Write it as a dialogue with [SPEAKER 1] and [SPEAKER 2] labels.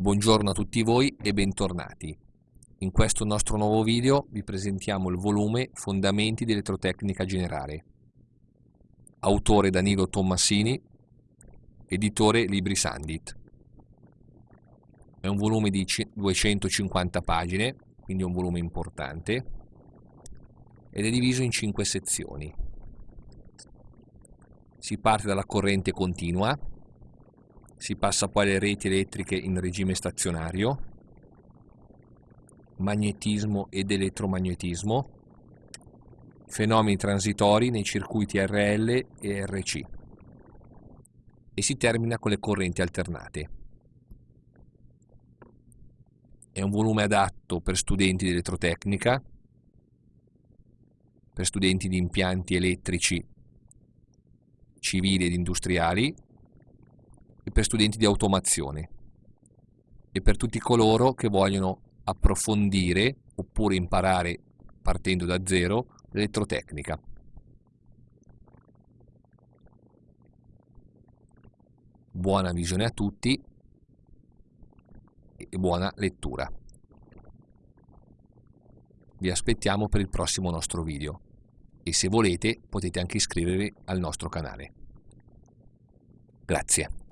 [SPEAKER 1] Buongiorno a tutti voi e bentornati. In questo nostro nuovo video vi presentiamo il volume Fondamenti di elettrotecnica generale. Autore Danilo Tommasini, editore Libri Sandit. È un volume di 250 pagine, quindi un volume importante, ed è diviso in 5 sezioni. Si parte dalla corrente continua, si passa poi alle reti elettriche in regime stazionario, magnetismo ed elettromagnetismo, fenomeni transitori nei circuiti RL e RC e si termina con le correnti alternate. È un volume adatto per studenti di elettrotecnica, per studenti di impianti elettrici civili ed industriali e per studenti di automazione e per tutti coloro che vogliono approfondire oppure imparare partendo da zero l'elettrotecnica. Buona visione a tutti e buona lettura. Vi aspettiamo per il prossimo nostro video e se volete potete anche iscrivervi al nostro canale. Grazie.